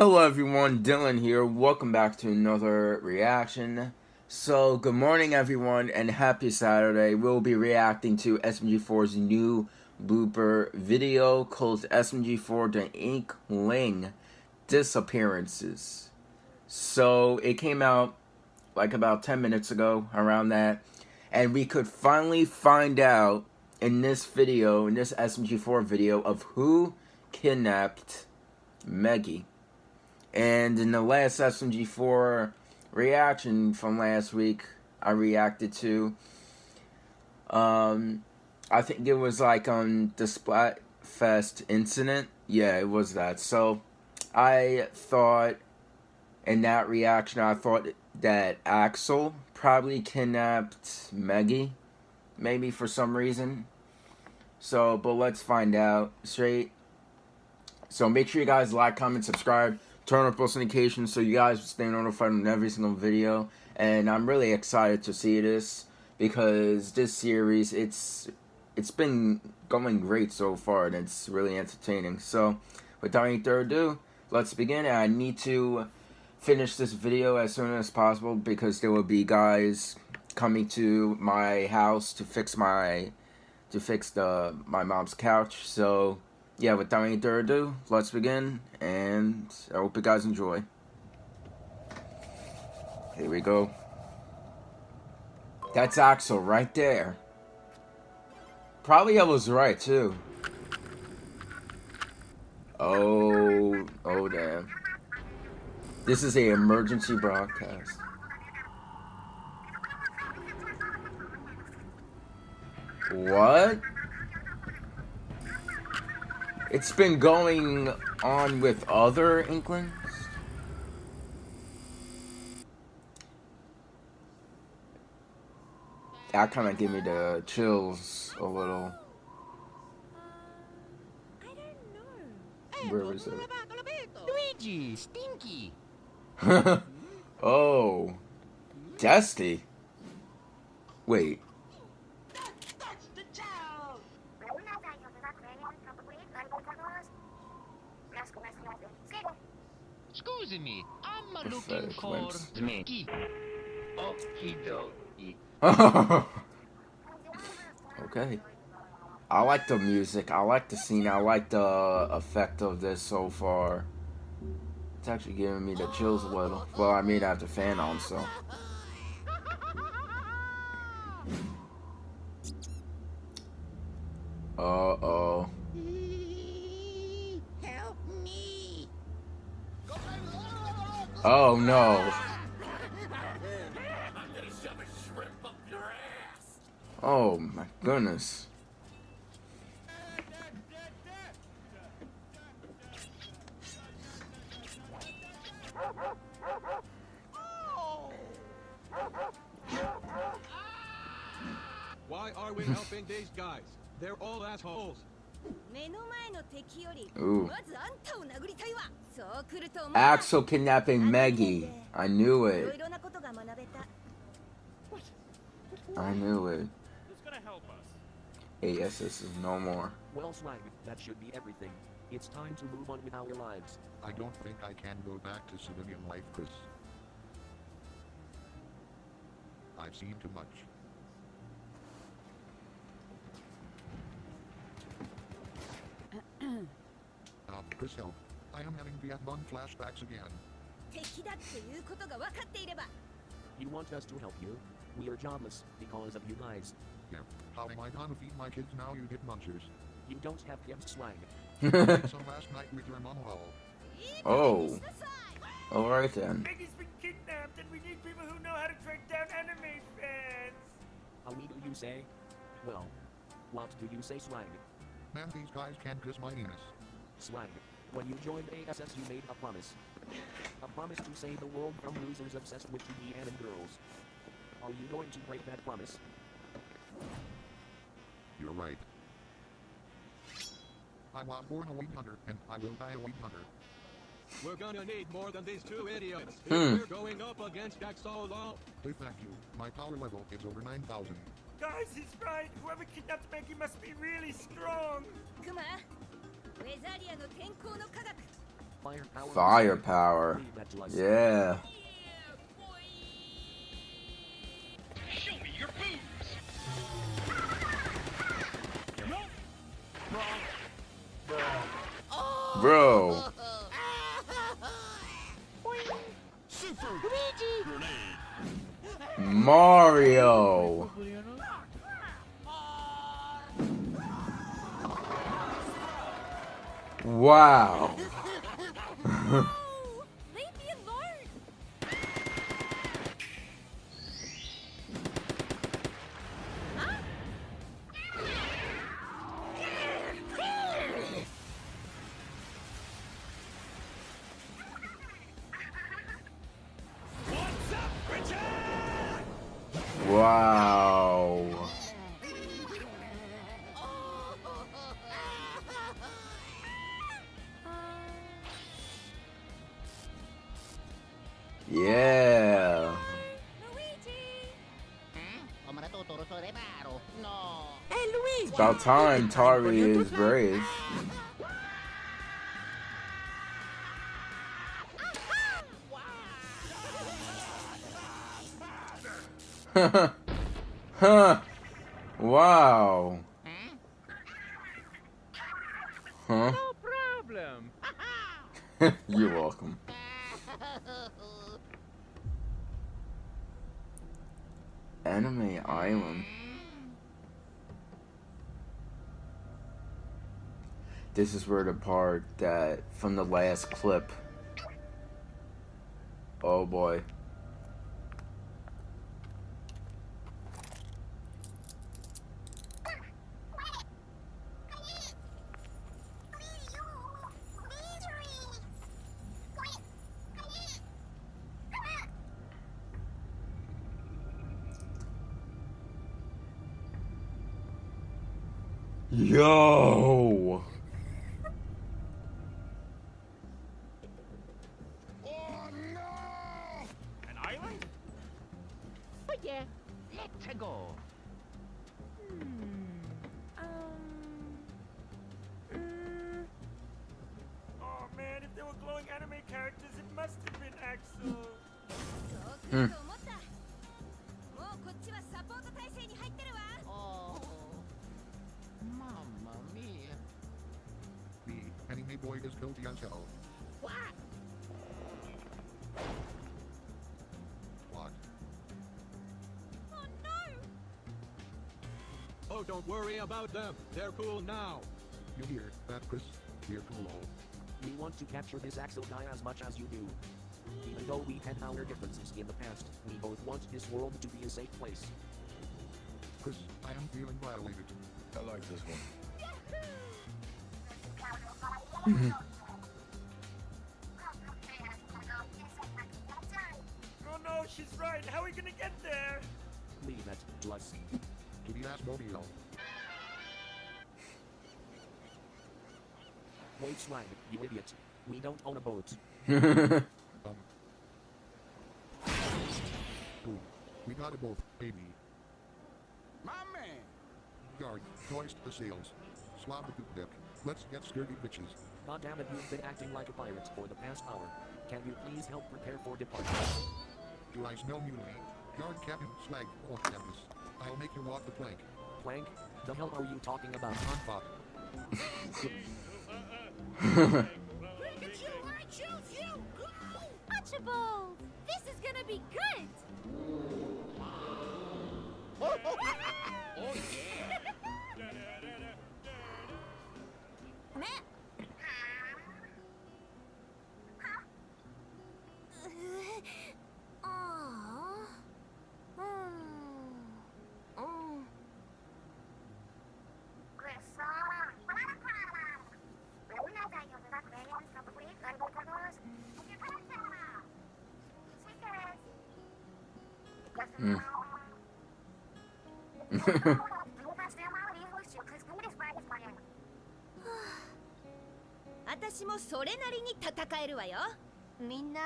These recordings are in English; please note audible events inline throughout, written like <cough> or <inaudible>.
Hello everyone, Dylan here. Welcome back to another reaction. So, good morning everyone and happy Saturday. We'll be reacting to SMG4's new blooper video called SMG4 The Inkling Disappearances. So, it came out like about 10 minutes ago, around that. And we could finally find out in this video, in this SMG4 video, of who kidnapped Meggy. And in the last SMG4 reaction from last week, I reacted to, um, I think it was like on the Splatfest incident. Yeah, it was that. So I thought in that reaction, I thought that Axol probably kidnapped Meggy, maybe for some reason. So, but let's find out straight. So make sure you guys like, comment, subscribe turn on post notifications so you guys stay notified on every single video. And I'm really excited to see this because this series it's it's been going great so far and it's really entertaining. So without any further ado, let's begin. I need to finish this video as soon as possible because there will be guys coming to my house to fix my to fix the my mom's couch. So yeah, without any further ado, let's begin, and I hope you guys enjoy. Here we go. That's Axol right there. Probably I was right, too. Oh, oh damn. This is a emergency broadcast. What? It's been going on with other Inklings? That kind of gave me the chills a little. Where was it? Luigi, Stinky. <laughs> oh, Dusty. Wait. Excuse me, I'm looking for Meggy. <laughs> okay. I like the music. I like the scene. I like the effect of this so far. It's actually giving me the chills a little. Well, I mean, I have the fan on, so. Uh-oh. Help me. Oh no. <laughs> Oh my goodness. Guys? They're all assholes. Ooh. Axol kidnapping Meggy. I knew it. I knew it. ASS is no more. Well, Slag, that should be everything. It's time to move on with our lives. I don't think I can go back to civilian life, Chris. I've seen too much. um, Chris, help. I am having Vietnam flashbacks again. You want us to help you? We are jobless because of you guys. Yeah. How am I gonna feed my kids now, you hit munchers? You don't have kids, Slag. Some last night with your mom hall. Oh. Alright then. Meggy's been kidnapped and we need people who know how to track down enemy fans. How do you say? Well, what do you say, Slag? Man, these guys can't kiss my anus. Slag, when you joined ASS you made a promise. A promise to save the world from losers obsessed with TV and girls. Are you going to break that promise? You're right. I was born a weeb hunter, and I will die a weeb hunter. We're gonna need more than these two idiots. Hmm. If we're going up against Axolo. Please thank you. My power level is over 9,000. Guys, he's right. Whoever kidnapped Meggy must be really strong. クマ Firepower. Yeah. Yeah. Luigi Ho me tutto sul riparo. No. It's about time Tari is brave. <laughs> huh. Wow. Huh? No problem. <laughs> <laughs> You're welcome. Anime Island. This is where the part that from the last clip. Oh boy. Yo! Oh, don't worry about them. They're cool now. You hear that, Chris? We're cool. We want to capture this Axol guy as much as you do. Even though we had our differences in the past, we both want this world to be a safe place. Chris, I am feeling violated. I like this one. Oh no, she's right. How are we gonna get there? Leave that to us. To the Asmodeo. Wait, swag, you idiot. We don't own a boat. <laughs> Um. Boom. We got a boat, baby. My man! Guard, hoist the sails. Swab the poop deck. Let's get sturdy bitches. God damn it, you've been acting like a pirate for the past hour. Can you please help prepare for departure? Do I smell mutiny? Guard Captain Slag off campus. I'll make you walk the plank. Plank? The hell are you talking about? On pop. Pikachu, I choose you! Archibald! This is gonna be good! Oh yeah. <laughs> Matt! Mm. 私もそれなりに戦えるわよみんな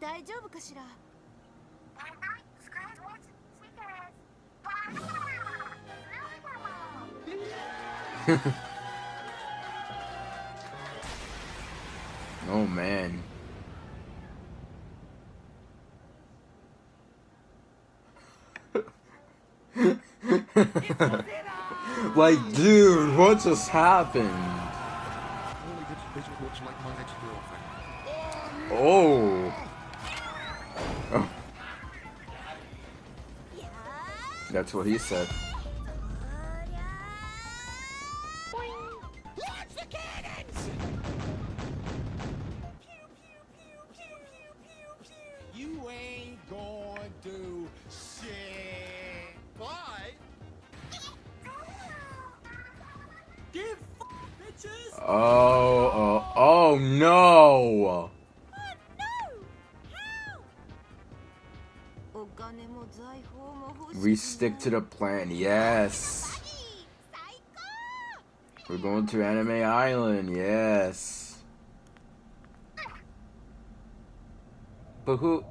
大丈夫かしら oh man. <laughs> like, dude, what just happened? Only this vision looks like my ex-girlfriend. Oh. oh. That's what he said. Oh, oh, oh, oh no! We stick to the plan, yes! We're going to Anime Island, yes! But who?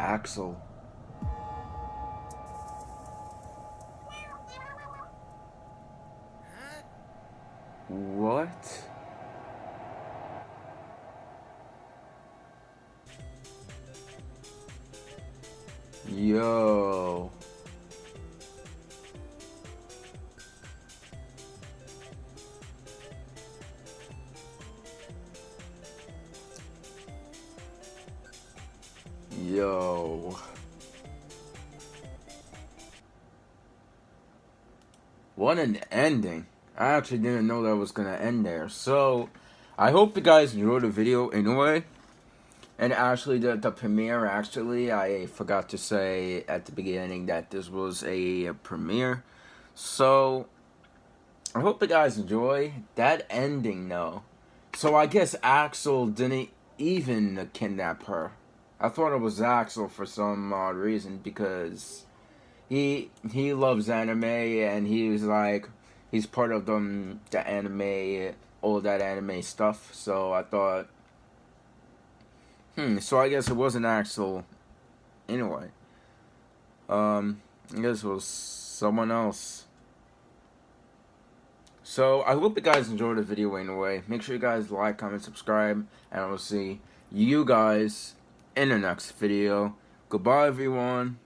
Axol. Yo. Yo. What an ending. I actually didn't know that was gonna end there. So, I hope you guys enjoyed the video anyway. And actually, the, the premiere, actually, I forgot to say at the beginning that this was a, premiere. So, I hope you guys enjoy that ending, though. So, I guess Axol didn't even kidnap her. I thought it was Axol for some odd reason because he he loves anime and he was like he's part of them the anime all that anime stuff. So I thought Hmm, so I guess it wasn't Axol anyway. Um, I guess it was someone else. So, I hope you guys enjoyed the video anyway. Make sure you guys like, comment, subscribe, and I will see you guys in the next video. Goodbye, everyone.